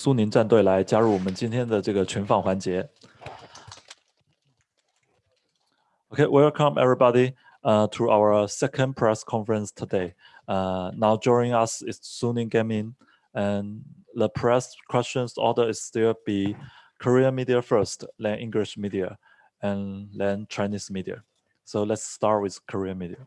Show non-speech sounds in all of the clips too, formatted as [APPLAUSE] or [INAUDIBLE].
苏宁战队来加入我们今天的这个群访环节。Okay, welcome everybody uh, to our second press conference today. Uh, now joining us is Suning Gaming, and the press questions order is still be Korean media first, then English media, and then Chinese media. So let's start with Korean media.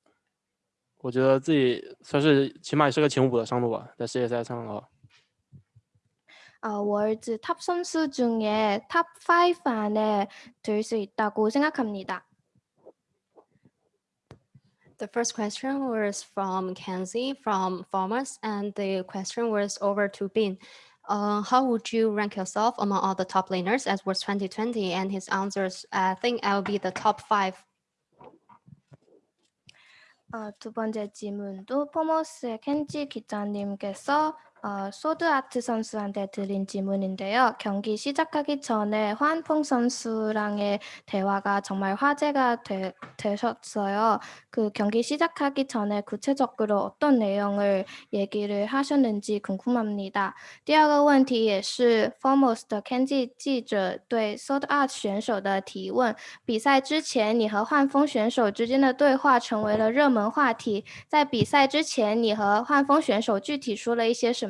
我觉得自己算是起码也是个前五的上路吧，在世界赛上啊。 어, 월드 탑 선수 중에 탑 5 안에 들 수 있다고 생각합니다. The first question was from Kenzie from Farmers, and the question was over to Bin. Uh, how would you rank yourself among all the top laners as was 2020? And his answers, I think I'll be the top five. 어, 두 번째 질문도 포머스의 켄지 기자님께서 어, 소드아트 선수한테 드린 질문인데요. 경기 시작하기 전에 환풍 선수랑의 대화가 정말 화제가 되, 되셨어요. 그 경기 시작하기 전에 구체적으로 어떤 내용을 얘기를 하셨는지 궁금합니다. 第二个问题也是 Foremost 的 Kenji 记者对 Sword Art 选手的提问。比赛之前，你和幻风选手之间的对话成为了热门话题。在比赛之前，你和幻风选手具体说了一些什么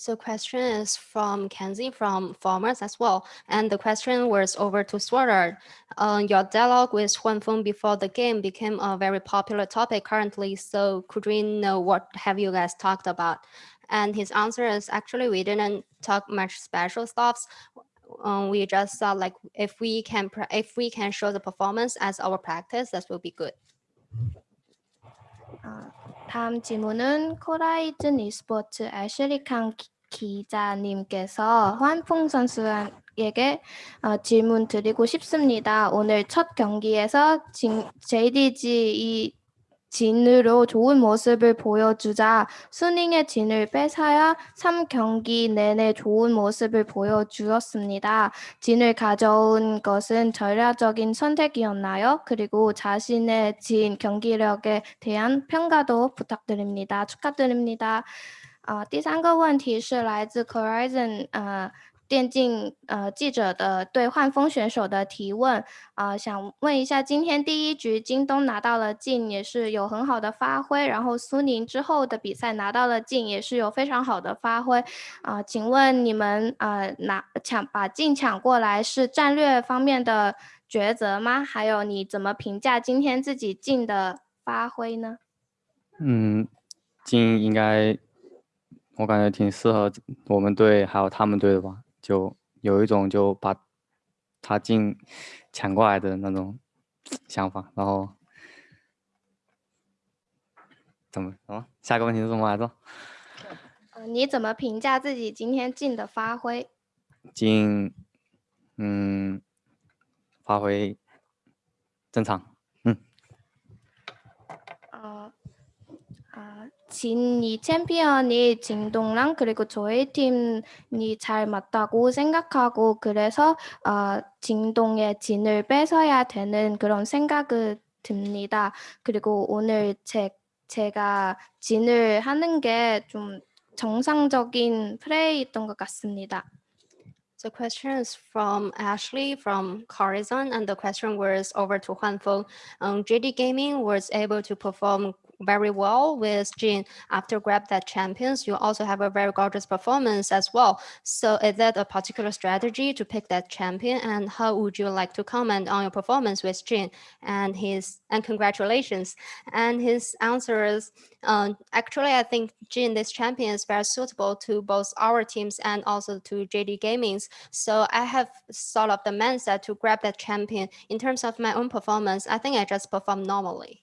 So question is from Kenzie from Farmers as well. And the question was over to Sword Art. Uh, your dialogue with Huan Feng before the game became a very popular topic currently. So could we know what have you guys talked about? And his answer is actually we didn't talk much special stuffs. Um, we just thought like if we can if we can show the performance as our practice, that will be good. 어, 다음 질문은 코라이즌 e스포츠 애슐리 칸 기자님께서 환풍 선수에게 어, 질문 드리고 싶습니다. 오늘 첫 경기에서 진, JDG 이 진으로 좋은 모습을 보여주자 수닝의 진을 뺏어야 3경기 내내 좋은 모습을 보여주었습니다. 진을 가져온 것은 전략적인 선택이었나요? 그리고 자신의 진 경기력에 대한 평가도 부탁드립니다. 축하드립니다. 啊、呃，第三个问题是来自 Horizon 呃 电竞呃记者的对幻风选手的提问啊、想问一下，今天第一局京东拿到了镜，也是有很好的发挥，然后苏宁之后的比赛拿到了镜，也是有非常好的发挥啊、请问你们呃拿抢把镜抢过来是战略方面的抉择吗？还有你怎么评价今天自己镜的发挥呢？嗯，镜应该我感觉挺适合我们队还有他们队的吧。就有一种就把他进抢过来的那种想法，然后怎么什么？下个问题是什么来着？呃，你怎么评价自己今天进的发挥？进，嗯，发挥正常，嗯。呃，啊。 진이 챔피언이 진동랑 그리고 저희 팀이 잘 맞다고 생각하고 그래서 어, 진동의 진을 뺏어야 되는 그런 생각이 듭니다. 그리고 오늘 제, 제가 진을 하는 게 좀 정상적인 플레이였던 것 같습니다. The question is from Ashley from Corizon, and the question was over to Huan Feng. Um, JD Gaming was able to perform very well with Jin after grab that champions. You also have a very gorgeous performance as well. So is that a particular strategy to pick that champion? And how would you like to comment on your performance with Jin and his and congratulations? And his answer is um, actually I think Jin this champion is very suitable to both our teams and also to JD Gaming's. So I have sort of the mindset to grab that champion. In terms of my own performance, I think I just perform normally.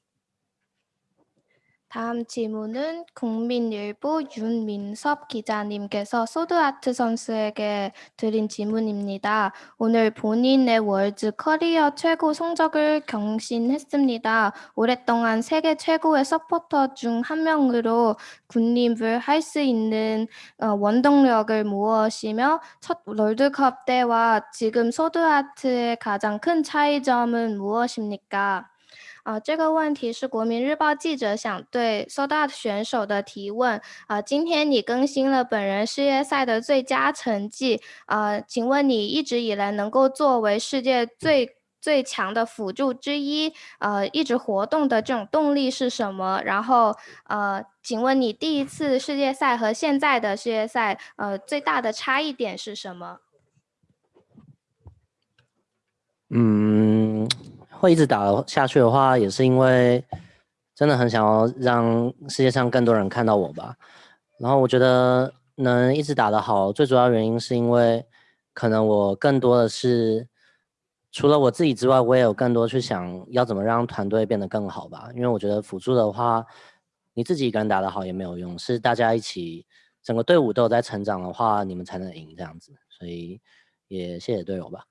다음 질문은 국민일보 윤민섭 기자님께서 소드아트 선수에게 드린 질문입니다. 오늘 본인의 월드 커리어 최고 성적을 경신했습니다. 오랫동안 세계 최고의 서포터 중 한 명으로 군림을 할 수 있는 어, 원동력을 무엇이며 첫 롤드컵 때와 지금 소드아트의 가장 큰 차이점은 무엇입니까? 啊，这个问题是国民日报记者想对 Soda 选手的提问。啊，今天你更新了本人世界赛的最佳成绩。啊，请问你一直以来能够作为世界最最强的辅助之一，呃，一直活动的这种动力是什么？然后，呃，请问你第一次世界赛和现在的世界赛，呃，最大的差异点是什么？嗯，会一直打下去的话，也是因为真的很想要让世界上更多人看到我吧。然后我觉得能一直打得好，最主要原因是因为可能我更多的是除了我自己之外，我也有更多去想要怎么让团队变得更好吧。因为我觉得辅助的话，你自己一个人打得好也没有用，是大家一起整个队伍都有在成长的话，你们才能赢这样子。所以也谢谢队友吧。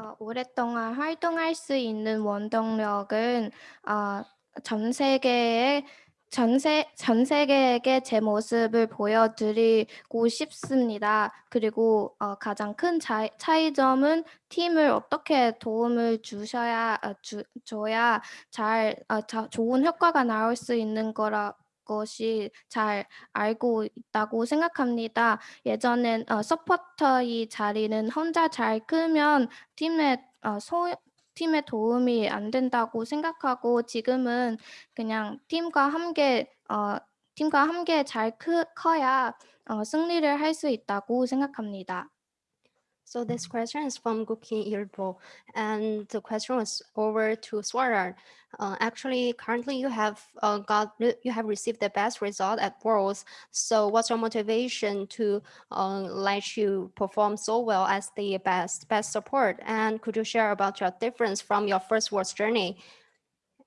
어, 오랫동안 활동할 수 있는 원동력은 어, 전 세계에 전세, 전 세계에게 제 모습을 보여드리고 싶습니다. 그리고 어, 가장 큰 차, 차이점은 팀을 어떻게 도움을 주셔야 어, 주, 줘야 잘 어, 자, 좋은 효과가 나올 수 있는 거라 것이 잘 알고 있다고 생각합니다. 예전엔 어, 서포터의 자리는 혼자 잘 크면 팀의 어, 소, 팀의 도움이 안 된다고 생각하고 지금은 그냥 팀과 함께 어, 팀과 함께 잘 크, 커야 어, 승리를 할 수 있다고 생각합니다. So this question is from Gukin Ilbo, and the question was over to Sword Art. Uh, actually, currently you have uh, got you have received the best result at Worlds. So what's your motivation to uh, let you perform so well as the best best support? And could you share about your difference from your first Worlds journey?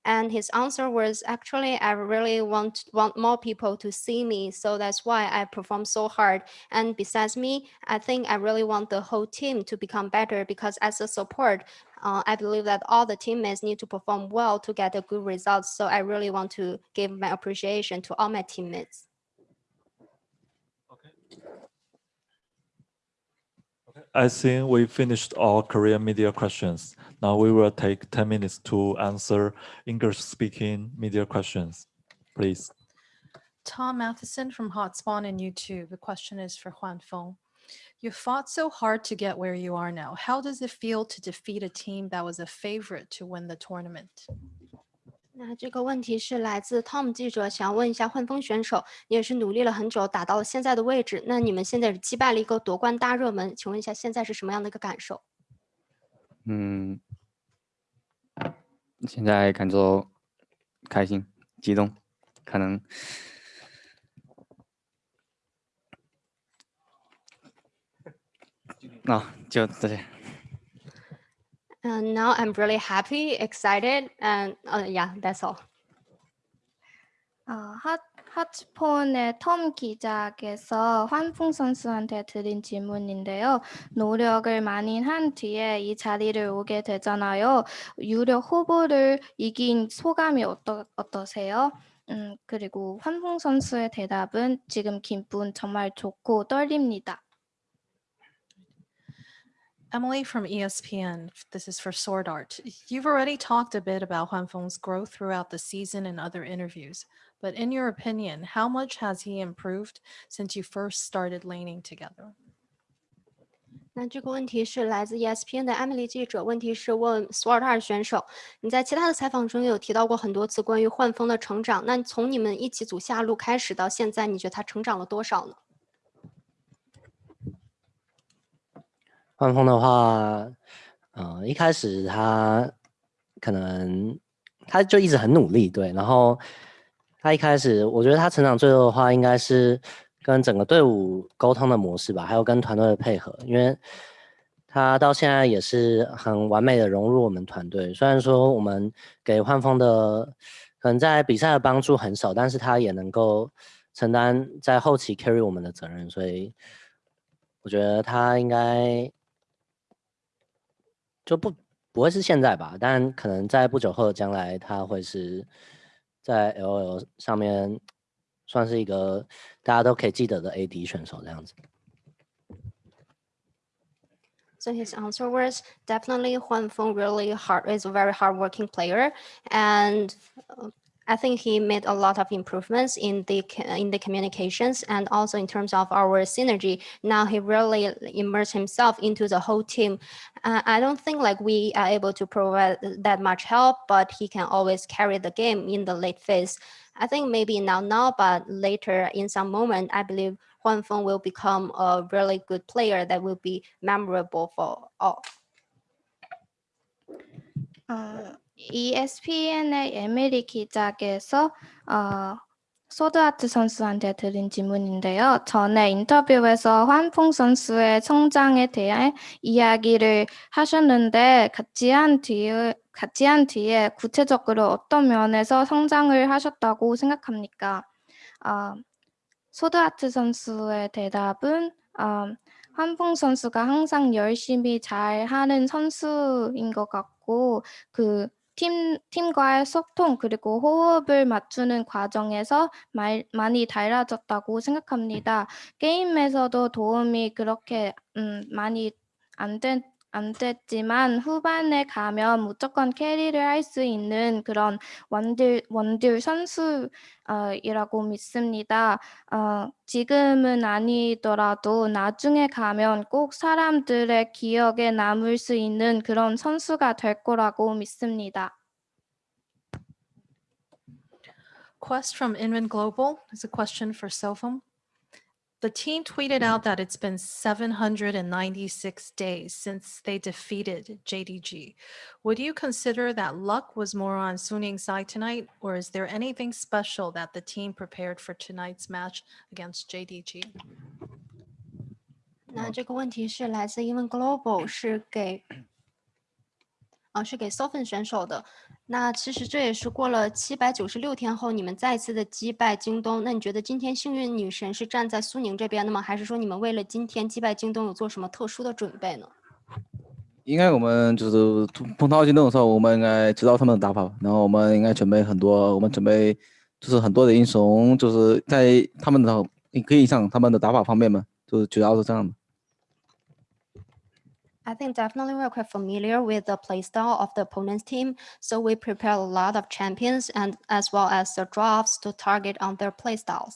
And his answer was actually, I really want want more people to see me. So that's why I perform so hard. And besides me, I think I really want the whole team to become better because as a support, uh, I believe that all the teammates need to perform well to get a good result. So I really want to give my appreciation to all my teammates. I think we finished all Korean media questions. Now we will take 10 minutes to answer English-speaking media questions. Please. Tom Matheson from Hotspawn and YouTube. The question is for Juan Feng. You fought so hard to get where you are now. How does it feel to defeat a team that was a favorite to win the tournament? 那这个问题是来自 Tom 记者，想问一下幻风选手，你也是努力了很久，打到了现在的位置。那你们现在是击败了一个夺冠大热门，请问一下现在是什么样的一个感受？嗯，现在感觉开心、激动，可能 [LAUGHS] 啊，就这些。And now I'm really happy, excited, and uh, yeah, that's all. 어, 핫, 핫폰의 톰 기자께서 환풍 선수한테 드린 질문인데요. 노력을 많이 한 뒤에 이 자리를 오게 되잖아요. 유력 후보를 이긴 소감이 어떠, 어떠세요? 음, 그리고 환풍 선수의 대답은 지금 기분 정말 좋고 떨립니다. Emily from E ESPN, this is for Sword Art. You've already talked a bit about Huan Feng's growth throughout the season and other interviews, but in your opinion, how much has he improved since you first started laning together? 那这个问题是来自 E ESPN 的艾米丽记者，问题是问 Sword Art 选手，你在其他的采访中有提到过很多次关于幻风的成长，那从你们一起组下路开始到现在，你觉得他成长了多少呢？ 换风的话，呃，一开始他可能他就一直很努力，对，然后他一开始我觉得他成长最多的话，应该是跟整个队伍沟通的模式吧，还有跟团队的配合，因为他到现在也是很完美的融入我们团队。虽然说我们给换风的可能在比赛的帮助很少，但是他也能够承担在后期 carry 我们的责任，所以我觉得他应该就不不会是现在吧，但可能在不久后的将来，他会是在 L L 上面算是一个大家都可以记得的 A D 选手这样子。 So his answer was definitely Huan Feng really hard is a very hardworking player, and uh, I think he made a lot of improvements in the in the communications and also in terms of our synergy. Now he really immersed himself into the whole team. Uh, I don't think like we are able to provide that much help, but he can always carry the game in the late phase. I think maybe now now, but later in some moment, I believe Huan Feng will become a really good player that will be memorable for all. 어, ESPN의 에미리 기자께서 어, 소드아트 선수한테 드린 질문인데요. 전에 인터뷰에서 환풍 선수의 성장에 대해 이야기를 하셨는데 같이 한 뒤에 같이 한 뒤에 구체적으로 어떤 면에서 성장을 하셨다고 생각합니까? 어, 소드아트 선수의 대답은 어, 환풍 선수가 항상 열심히 잘 하는 선수인 것 같고 그 팀, 팀과의 소통 그리고 호흡을 맞추는 과정에서 말, 많이 달라졌다고 생각합니다. 게임에서도 도움이 그렇게 음, 많이 안, 됐, 안 됐지만 후반에 가면 무조건 캐리를 할 수 있는 그런 원딜, 원딜 선수이라고 믿습니다. 어, 지금은 아니더라도 나중에 가면 꼭 사람들의 기억에 남을 수 있는 그런 선수가 될 거라고 믿습니다. Quest from Inman Global is a question for Sofum. The team tweeted out that it's been 796 days since they defeated JDG. Would you consider that luck was more on Suning's side tonight, or is there anything special that the team prepared for tonight's match against JDG? 那这个问题是来自英文 Global，是给，啊，是给 Sofen 选手的。 那其实这也是过了七百九十六天后，你们再次的击败京东。那你觉得今天幸运女神是站在苏宁这边的吗？还是说你们为了今天击败京东有做什么特殊的准备呢？应该我们就是碰到京东的时候，我们应该知道他们的打法，然后我们应该准备很多，我们准备就是很多的英雄，就是在他们的你可以上他们的打法方面嘛，就是主要是这样的。I think definitely we're quite familiar with the playstyle of the opponent's team, so we prepare a lot of champions and as well as the drafts to target on their playstyles.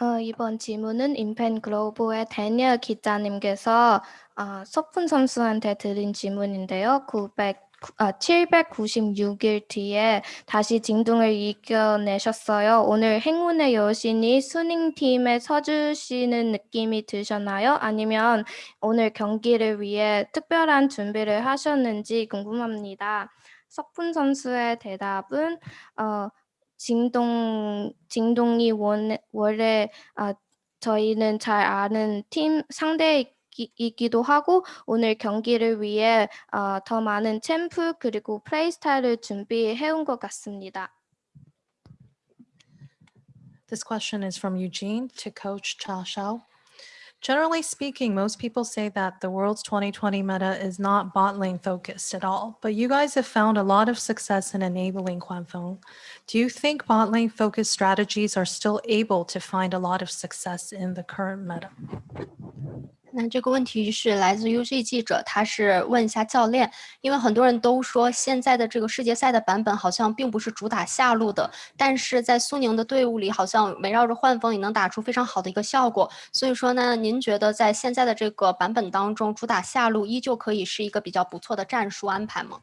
어, 이번 질문은 인펜 글로브의 데니얼 기자님께서 어, 석훈 선수한테 드린 질문인데요. 900, 아, 796일 뒤에 다시 징둥을 이겨내셨어요. 오늘 행운의 여신이 수닝 팀에 서주시는 느낌이 드셨나요? 아니면 오늘 경기를 위해 특별한 준비를 하셨는지 궁금합니다. 석훈 선수의 대답은 어, 징동 징동이 원, 원래 아, 저희는 잘 아는 팀 상대이기 도 하고 오늘 경기를 위해 어, 더 많은 챔프 그리고 플레이 스타일을 준비해 온 것 같습니다. This question is from Eugene to Coach Cha Shao. Generally speaking, most people say that the world's 2020 meta is not bot lane focused at all, but you guys have found a lot of success in enabling Huanfeng. Do you think bot lane focused strategies are still able to find a lot of success in the current meta? 那这个问题是来自 UG 记者，他是问一下教练，因为很多人都说现在的这个世界赛的版本好像并不是主打下路的，但是在苏宁的队伍里好像围绕着换风也能打出非常好的一个效果。所以说呢，您觉得在现在的这个版本当中，主打下路依旧可以是一个比较不错的战术安排吗？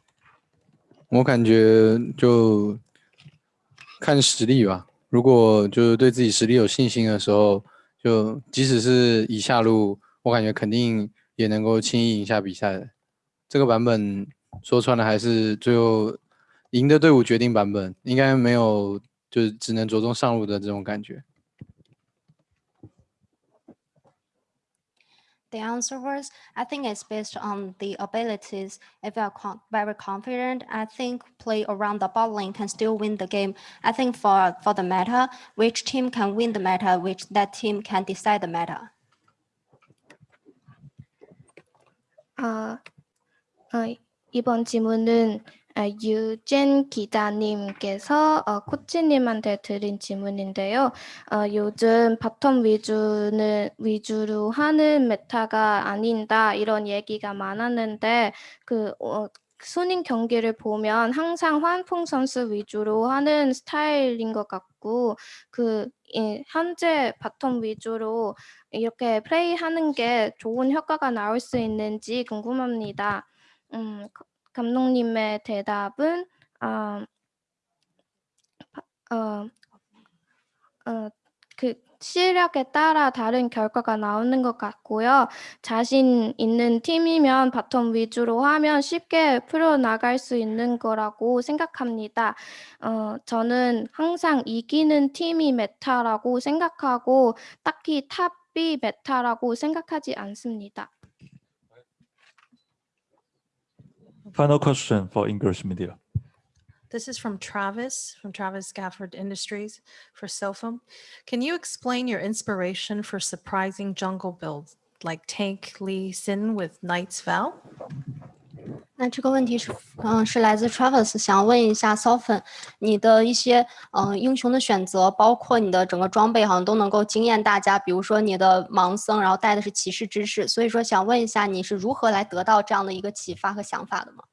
我感觉就看实力吧。如果就是对自己实力有信心的时候，就即使是以下路。我感觉肯定也能够轻易赢下比赛的。这个版本说穿了还是最后赢的队伍决定版本，应该没有就是只能着重上路的这种感觉。The answer was, I think it's based on the abilities. If you are con very confident, I think play around the bot lane can still win the game. I think for, for the meta, which team can win the meta, which that team can decide the meta. 아, 어, 이번 질문은 아, 유젠 기자님께서 어, 코치님한테 드린 질문인데요. 어, 요즘 bottom 위주는 위주로 하는 meta가 아닌다 이런 얘기가 많았는데 그 어, 쑤닝 경기를 보면 항상 환풍 선수 위주로 하는 스타일인 것 같고 그 예, 현재 bottom 위주로 이렇게 플레이하는 게 좋은 효과가 나올 수 있는지 궁금합니다. 음, 감독님의 대답은 어, 어, 어, 그 실력에 따라 다른 결과가 나오는 것 같고요. 자신 있는 팀이면 bottom 위주로 하면 쉽게 풀어나갈 수 있는 거라고 생각합니다. 어, 저는 항상 이기는 팀이 meta라고 생각하고 딱히 top이 meta라고 생각하지 않습니다. Final question for English media. This is from Travis, from Travis Gafford Industries for Sophum. Can you explain your inspiration for surprising jungle builds like Tank Lee Sin with Knight's Vow? 那这个问题是，嗯、是来自 Travis，想问一下 Sofen，你的一些嗯、呃英雄的选择，包括你的整个装备，好像都能够惊艳大家。比如说你的盲僧，然后带的是骑士之士，所以说想问一下，你是如何来得到这样的一个启发和想法的吗？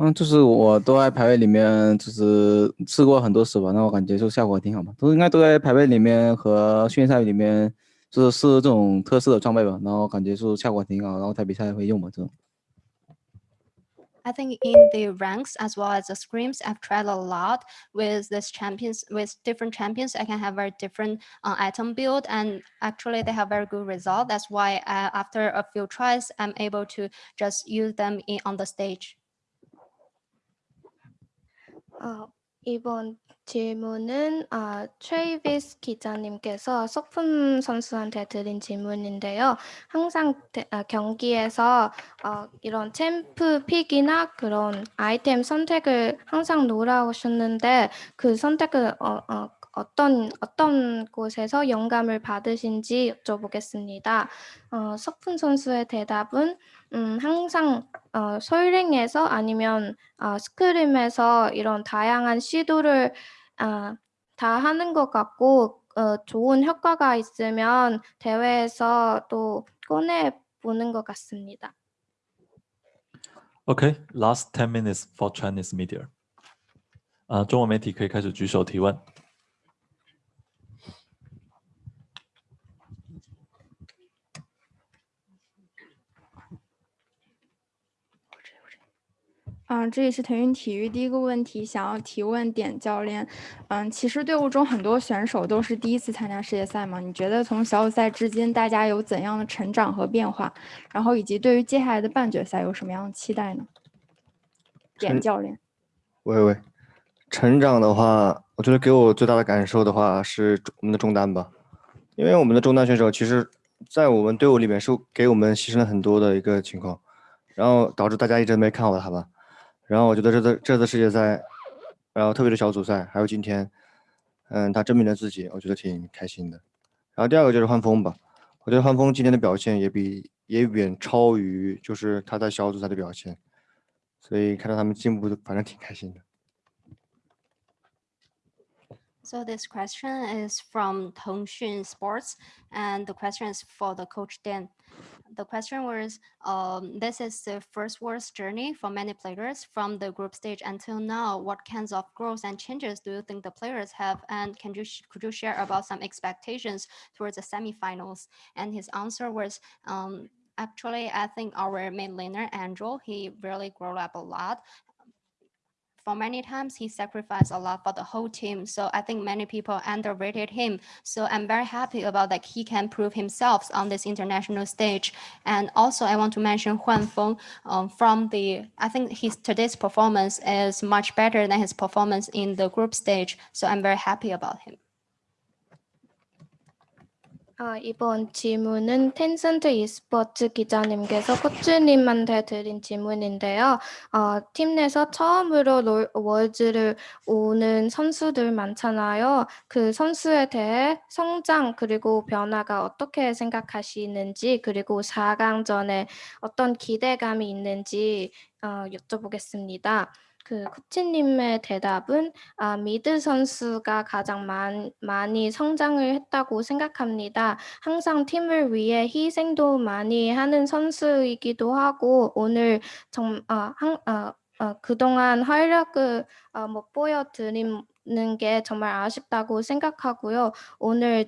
嗯，就是我都在排位里面，就是试过很多次吧，那我感觉就效果挺好吧，都应该都在排位里面和训练赛里面，就是试这种特色的装备吧，然后感觉就效果挺好，然后在比赛会用吧这种。 I think in the ranks as well as the scrims, I've tried a lot with this champions, with different champions. I can have very different uh, item build, and actually they have very good result. That's why uh, after a few tries, I'm able to just use them in on the stage. 어, 이번 질문은 아, 트레이비스 기자님께서 소품 선수한테 드린 질문인데요. 항상 대- 아, 경기에서 어, 이런 챔프 픽이나 그런 아이템 선택을 항상 놀아오셨는데 그 선택을 어, 어, 어떤 어떤 곳에서 영감을 받으신지 여쭤보겠습니다. 어, 석훈 선수의 대답은 음, 항상 어, 솔랭에서 아니면 어, 스크림에서 이런 다양한 시도를 어, 다 하는 것 같고 어, 좋은 효과가 있으면 대회에서 또 꺼내 보는 것 같습니다. Okay, last ten minutes for Chinese media. 啊，中文媒体可以开始举手提问。 嗯，这里是腾讯体育。第一个问题想要提问点教练，嗯，其实队伍中很多选手都是第一次参加世界赛嘛？你觉得从小组赛至今，大家有怎样的成长和变化？然后以及对于接下来的半决赛有什么样的期待呢？点教练，喂喂，成长的话，我觉得给我最大的感受的话是我们的中单吧，因为我们的中单选手其实，在我们队伍里面是给我们牺牲了很多的一个情况，然后导致大家一直没看好他吧。然后我觉得这次这次世界赛，然后特别是小组赛，还有今天，嗯，他证明了自己，我觉得挺开心的。然后第二个就是换风吧，我觉得换风今天的表现也比也远超于就是他在小组赛的表现，所以看到他们进步，反正挺开心的。So this question is from Tongxun Sports, and the question is for the coach Dan. the question was, um, this is the first Worlds journey for many players from the group stage until now. What kinds of growth and changes do you think the players have? And can you could you share about some expectations towards the semifinals? And his answer was, um, actually, I think our mid laner Andrew, he really grew up a lot for many times he sacrificed a lot for the whole team. So I think many people underrated him. So I'm very happy about that he can prove himself on this international stage. And also I want to mention Huan Feng um, from the, I think his today's performance is much better than his performance in the group stage. So I'm very happy about him. 아, 이번 질문은 텐센트 e스포츠 기자님께서 코치님한테 드린 질문인데요. 어, 팀 내에서 처음으로 롤, 월즈를 오는 선수들 많잖아요. 그 선수에 대해 성장 그리고 변화가 어떻게 생각하시는지 그리고 4강전에 어떤 기대감이 있는지 어, 여쭤보겠습니다. 그 코치님의 대답은 아, 미드 선수가 가장 많, 많이 성장을 했다고 생각합니다. 항상 팀을 위해 희생도 많이 하는 선수이기도 하고 오늘 정, 아, 한, 아, 어, 그동안 활약을 어, 못 보여드리는 게 정말 아쉽다고 생각하고요. 오늘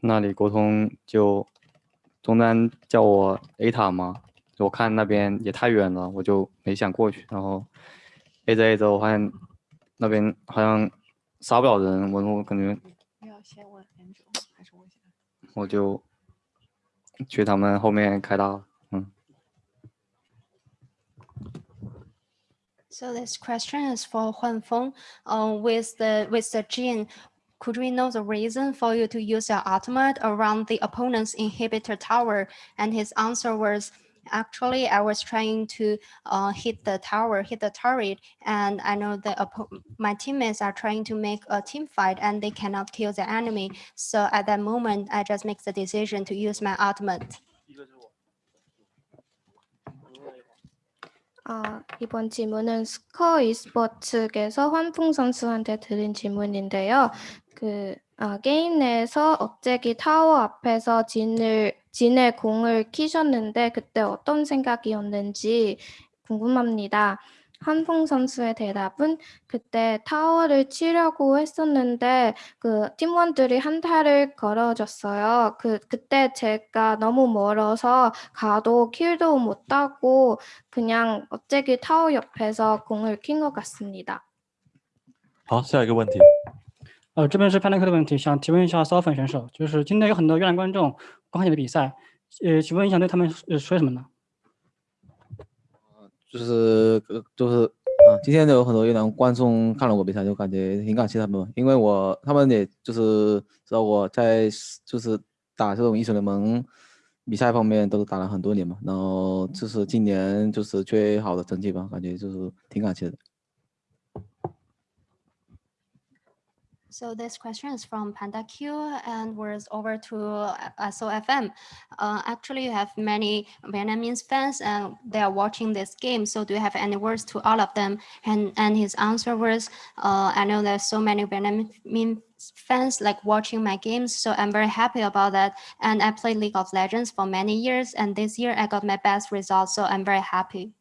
那里沟通就中单叫我 A 塔嘛，我看那边也太远了，我就没想过去。然后 A 着 A 着，我发现那边好像杀不了人，我我感觉要先问 Angel 还是我先？我就去他们后面开大了。嗯。So this question is for Huan Feng. Um, with the with the Jin, could we know the reason for you to use your ultimate around the opponent's inhibitor tower? And his answer was, actually, I was trying to uh, hit the tower, hit the turret, and I know the oppo- my teammates are trying to make a team fight and they cannot kill the enemy. So at that moment, I just make the decision to use my ultimate. 아, 이번 질문은 스커 e스포츠에서 환풍 선수한테 드린 질문인데요. 그 아, 게임 내에서 억제기 타워 앞에서 진을 진의 공을 키셨는데 그때 어떤 생각이었는지 궁금합니다. 한풍 선수의 대답은 그때 타워를 치려고 했었는데 그 팀원들이 한타를 걸어줬어요. 그 그때 제가 너무 멀어서 가도 킬도 못 따고 그냥 어째기 타워 옆에서 공을 킨 것 같습니다. 好，下一个问题。 呃，这边是 Panic 的问题，想提问一下骚粉选手，就是今天有很多越南观众观看你的比赛，呃，请问你想对他们呃说什么呢？就是呃就是啊，今天有很多越南观众看了我比赛，就感觉挺感谢他们，因为我他们也就是知道我在就是打这种英雄联盟比赛方面都是打了很多年嘛，然后就是今年就是最好的成绩吧，感觉就是挺感谢的。So this question is from Panda Q and was over to uh, SOFM. Uh, actually, you have many Vietnamese fans and they are watching this game. So do you have any words to all of them? And and his answer was, uh, I know there's so many Vietnamese fans like watching my games, so I'm very happy about that. And I played League of Legends for many years, and this year I got my best results, so I'm very happy.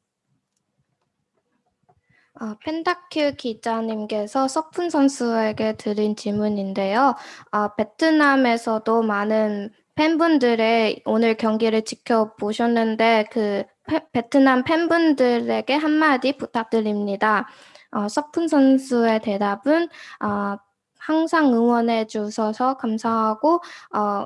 어, 펜타큐 기자님께서 석훈 선수에게 드린 질문인데요. 어, 베트남에서도 많은 팬분들의 오늘 경기를 지켜보셨는데 그 페- 베트남 팬분들에게 한마디 부탁드립니다. 어, 석훈 선수의 대답은 어, 항상 응원해 주셔서 감사하고 어,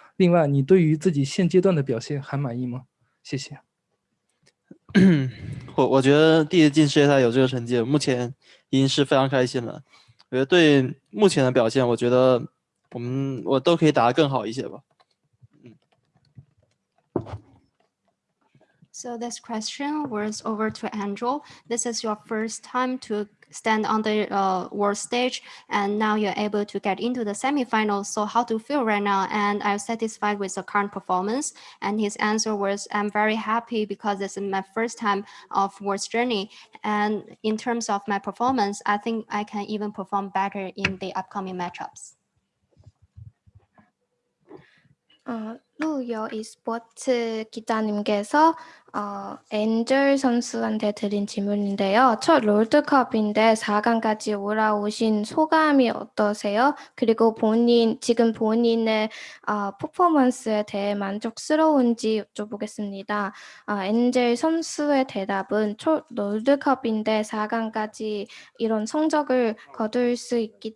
另外，你对于自己现阶段的表现还满意吗？谢谢。我我觉得第一次进世界赛有这个成绩，目前已经是非常开心了。我觉得对目前的表现，我觉得我们我都可以打得更好一些吧。嗯 So this question was over to Andrew. This is your first time to stand on the uh, world stage, and now you're able to get into the semifinals. So how do you feel right now? And I'm satisfied with the current performance? And his answer was, I'm very happy because this is my first time of world's journey. And in terms of my performance, I think I can even perform better in the upcoming matchups. 어, 루여 e스포츠 기자님께서 어, 엔젤 선수한테 드린 질문인데요. 첫 롤드컵인데 4강까지 올라오신 소감이 어떠세요? 그리고 본인 지금 본인의 어, 퍼포먼스에 대해 만족스러운지 여쭤보겠습니다. 어, 엔젤 선수의 대답은 첫 롤드컵인데 4강까지 이런 성적을 거둘 수 있기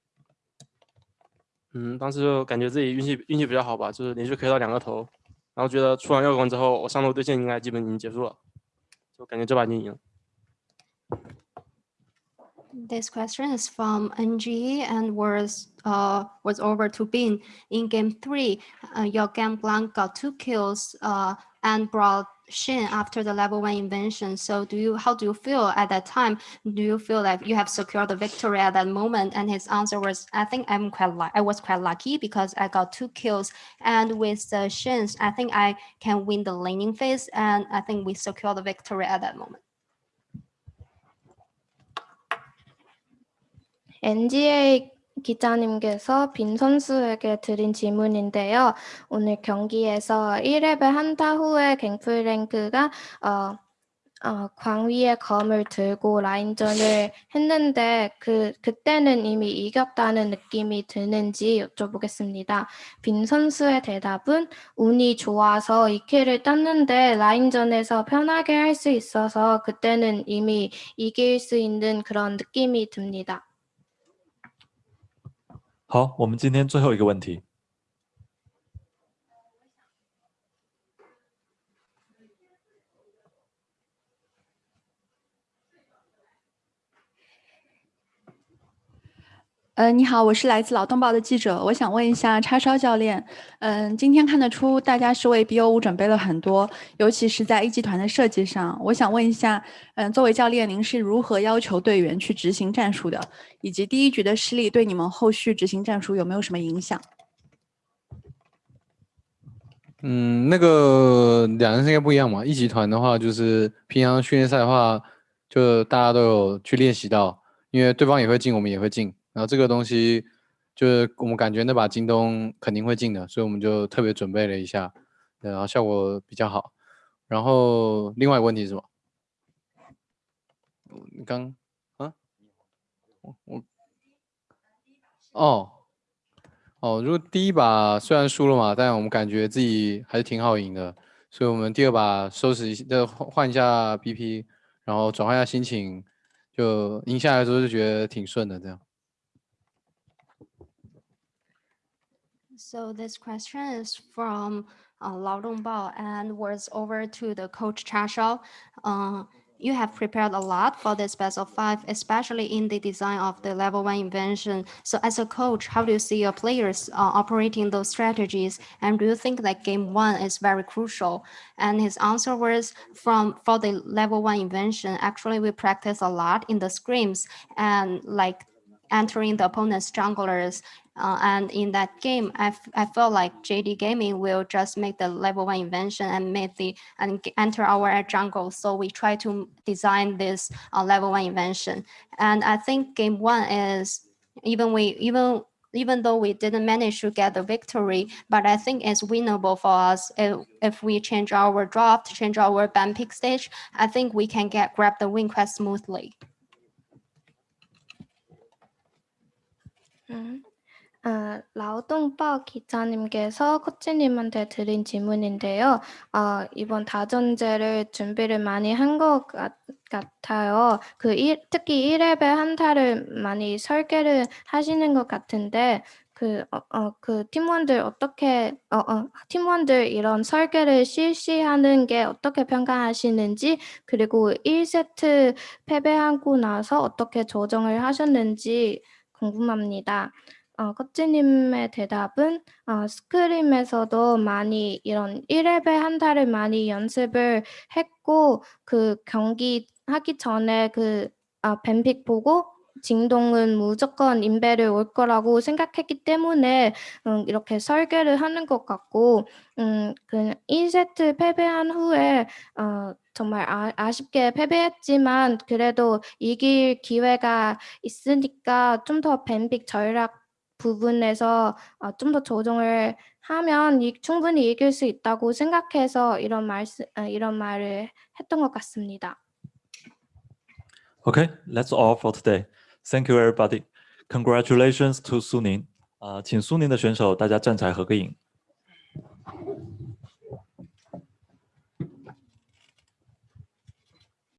嗯，当时就感觉自己运气运气比较好吧，就是连续 K 到两个头，然后觉得出完耀光之后，我上路对线应该基本已经结束了，就感觉这把已经赢。This question is from NG and was uh, was over to Bin. In game three, uh, your game blank got two kills uh, and brought Shin after the level one invention. So do you how do you feel at that time? Do you feel like you have secured the victory at that moment? And his answer was, I think I'm quite lu- I was quite lucky because I got two kills. And with the Shins, I think I can win the laning phase. And I think we secured the victory at that moment. NGA 기자님께서 빈 선수에게 드린 질문인데요. 오늘 경기에서 1렙을 한타 후에 갱플 랭크가 어, 어, 광위의 검을 들고 라인전을 했는데 그 그때는 이미 이겼다는 느낌이 드는지 여쭤보겠습니다. 빈 선수의 대답은 운이 좋아서 2킬을 땄는데 라인전에서 편하게 할 수 있어서 그때는 이미 이길 수 있는 그런 느낌이 듭니다. 好，我们今天最后一个问题。呃，你好，我是来自劳动报的记者，我想问一下叉烧教练，嗯，今天看得出大家是为 BO 五准备了很多，尤其是在一集团的设计上，我想问一下，嗯，作为教练，您是如何要求队员去执行战术的，以及第一局的失利对你们后续执行战术有没有什么影响？嗯，那个两人应该不一样嘛。一集团的话，就是平常训练赛的话，就大家都有去练习到，因为对方也会进，我们也会进。然后这个东西，就是我们感觉那把京东肯定会进的，所以我们就特别准备了一下，然后效果比较好。然后另外一个问题是什么？你刚啊？我我哦。哦，如果第一把虽然输了嘛，但我们感觉自己还是挺好赢的，所以我们第二把收拾一下，换换一下 BP，然后转换一下心情，就赢下来之后就觉得挺顺的这样。So this question is from uh, Lao Dongbao and was over to the coach Cha Shao. Uh, you have prepared a lot for this of five, especially in the design of the level one invention. So as a coach, how do you see your players uh, operating those strategies? And do you think that game one is very crucial? And his answer was from for the level one invention, actually we practice a lot in the scrims and like entering the opponent's junglers. Uh, and in that game, I, I felt like JD Gaming will just make the level one invention and make the and enter our jungle. So we try to design this uh, level one invention. And I think game one is even we even even though we didn't manage to get the victory, but I think it's winnable for us if, if we change our draft, change our ban pick stage. I think we can get grab the win quite smoothly. 음, 아, 라오동报기자님께서 코치님한테 드린 질문인데요. 어, 이번 다전제를 준비를 많이 한 것 같아요. 그 일, 특히 1렙의 한타를 많이 설계를 하시는 것 같은데 그, 어, 어, 그 팀원들 어떻게, 어, 어, 팀원들 이런 설계를 실시하는 게 어떻게 평가하시는지, 그리고 1세트 패배하고 나서 어떻게 조정을 하셨는지 궁금합니다. 어, 코치님의 대답은 어, 스크림에서도 많이 이런 1렙의 한타를 많이 연습을 했고 그 경기 하기 전에 그 아, 뱀픽 보고 진동은 무조건 인베를 올 거라고 생각했기 때문에 음, 이렇게 설계를 하는 것 같고 음, 그 1세트 패배한 후에 어, 정말 아, 아쉽게 패배했지만 그래도 이길 기회가 있으니까 좀 더 뱀픽 전략 부분에서 어, 좀 더 조정을 하면 이, 충분히 이길 수 있다고 생각해서 이런 말씀 어, 이런 말을 했던 것 같습니다. Okay, that's all for today. Thank you, everybody. Congratulations to Suning. 啊，请苏宁的选手大家站起来合个影。